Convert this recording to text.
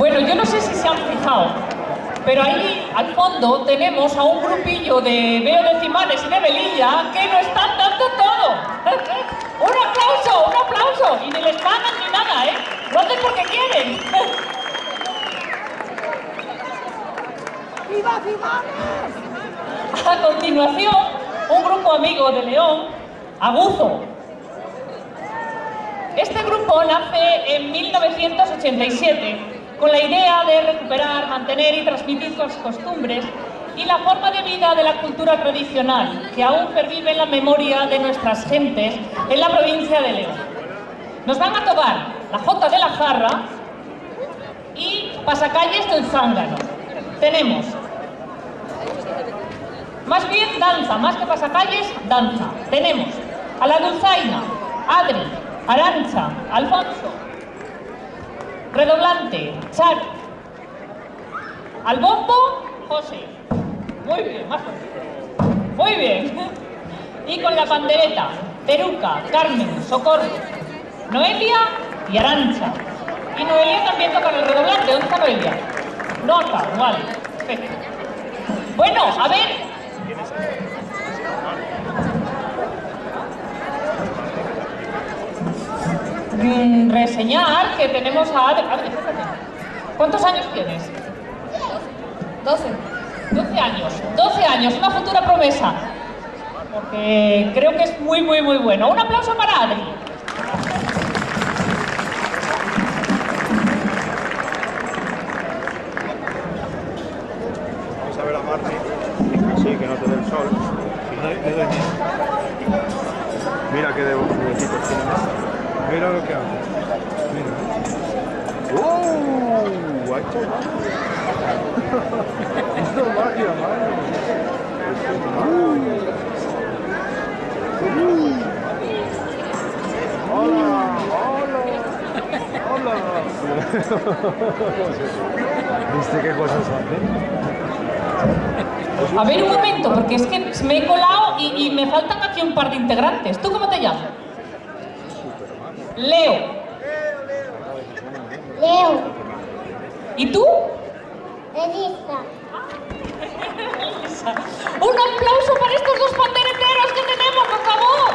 Bueno, yo no sé si se han fijado, pero ahí al fondo tenemos a un grupillo de veo decimales y de velilla que no están dando todo. ¡Un aplauso! ¡Un aplauso! Y ni les pagan ni nada, ¿eh? Lo hacen porque quieren. ¡Viva, viva! A continuación, un grupo amigo de León, Aguzo. Este grupo nace en 1987 con la idea de recuperar, mantener y transmitir las costumbres y la forma de vida de la cultura tradicional que aún pervive en la memoria de nuestras gentes en la provincia de León. Nos van a tocar la Jota de la Jarra y Pasacalles del Zángano. Tenemos más bien danza, más que pasacalles, danza. Tenemos a la Dulzaina, Adri, Arancha, Alfonso, Redoblante, Char, al bombo, José. Muy bien, más. Muy bien. Y con la pandereta, Peruca, Carmen, Socorro, Noelia y Arancha. Y Noelia también toca el redoblante. ¿Dónde está Noelia? No acá, vale. Bueno, a ver, Mm, reseñar que tenemos a Adri. Adri. ¿Cuántos años tienes? 12. 12 años. 12 años, una futura promesa. Porque creo que es muy, muy, muy bueno. Un aplauso para Adri. Vamos a ver a Marti. Sí, que no te dé el sol. Mira qué de juguetitos tiene. Mira lo que hace. Mira. ¡Uh! Ha hecho magia. Hizo magia, madre. Uh. ¡Hola! ¡Hola! ¡Hola! ¿Viste qué cosas hace? A ver un momento, porque es que me he colado y, y me faltan aquí un par de integrantes. ¿Tú cómo te llamas? Leo. Leo, ¿Y tú? Elisa, Un aplauso para estos dos pandereteros que tenemos, por favor.